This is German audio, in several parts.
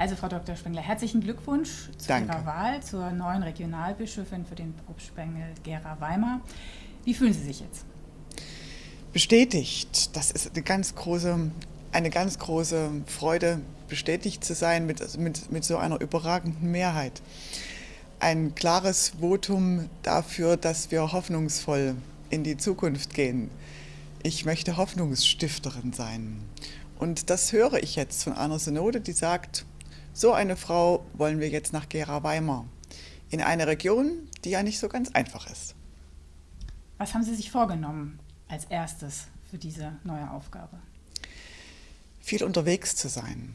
Also Frau Dr. Spengler, herzlichen Glückwunsch zu Danke. Ihrer Wahl zur neuen Regionalbischöfin für den Propstspengel Gera Weimar. Wie fühlen Sie sich jetzt? Bestätigt. Das ist eine ganz große, eine ganz große Freude, bestätigt zu sein mit, mit, mit so einer überragenden Mehrheit. Ein klares Votum dafür, dass wir hoffnungsvoll in die Zukunft gehen. Ich möchte Hoffnungsstifterin sein. Und das höre ich jetzt von einer Synode, die sagt, so eine Frau wollen wir jetzt nach Gera-Weimar, in eine Region, die ja nicht so ganz einfach ist. Was haben Sie sich vorgenommen als erstes für diese neue Aufgabe? Viel unterwegs zu sein,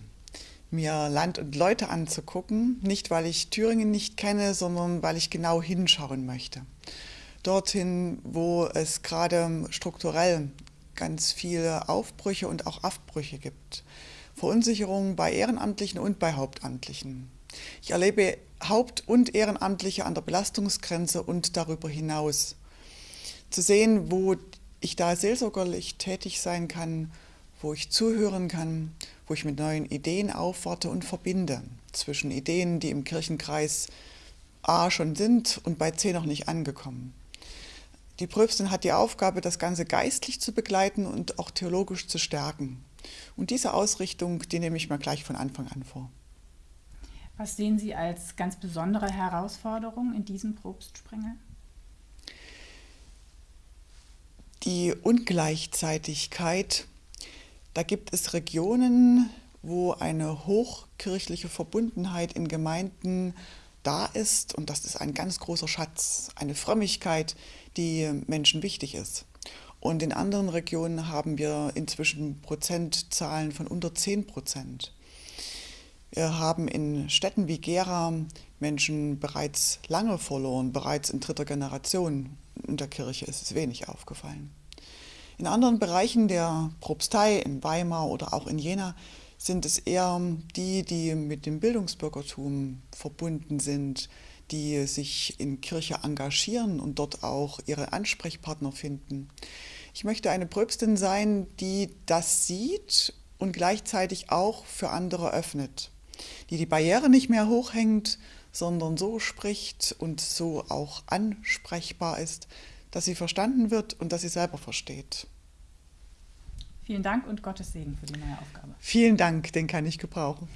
mir Land und Leute anzugucken, nicht weil ich Thüringen nicht kenne, sondern weil ich genau hinschauen möchte. Dorthin, wo es gerade strukturell ganz viele Aufbrüche und auch Abbrüche gibt. Verunsicherung bei Ehrenamtlichen und bei Hauptamtlichen. Ich erlebe Haupt- und Ehrenamtliche an der Belastungsgrenze und darüber hinaus. Zu sehen, wo ich da seelsorgerlich tätig sein kann, wo ich zuhören kann, wo ich mit neuen Ideen aufwarte und verbinde zwischen Ideen, die im Kirchenkreis A schon sind und bei C noch nicht angekommen. Die Pröbstin hat die Aufgabe, das Ganze geistlich zu begleiten und auch theologisch zu stärken. Und diese Ausrichtung, die nehme ich mir gleich von Anfang an vor. Was sehen Sie als ganz besondere Herausforderung in diesem Probstsprengel? Die Ungleichzeitigkeit. Da gibt es Regionen, wo eine hochkirchliche Verbundenheit in Gemeinden da ist und das ist ein ganz großer Schatz, eine Frömmigkeit, die Menschen wichtig ist. Und in anderen Regionen haben wir inzwischen Prozentzahlen von unter 10 Prozent. Wir haben in Städten wie Gera Menschen bereits lange verloren, bereits in dritter Generation. In der Kirche ist es wenig aufgefallen. In anderen Bereichen der Propstei, in Weimar oder auch in Jena, sind es eher die, die mit dem Bildungsbürgertum verbunden sind, die sich in Kirche engagieren und dort auch ihre Ansprechpartner finden. Ich möchte eine Pröbstin sein, die das sieht und gleichzeitig auch für andere öffnet, die die Barriere nicht mehr hochhängt, sondern so spricht und so auch ansprechbar ist, dass sie verstanden wird und dass sie selber versteht. Vielen Dank und Gottes Segen für die neue Aufgabe. Vielen Dank, den kann ich gebrauchen.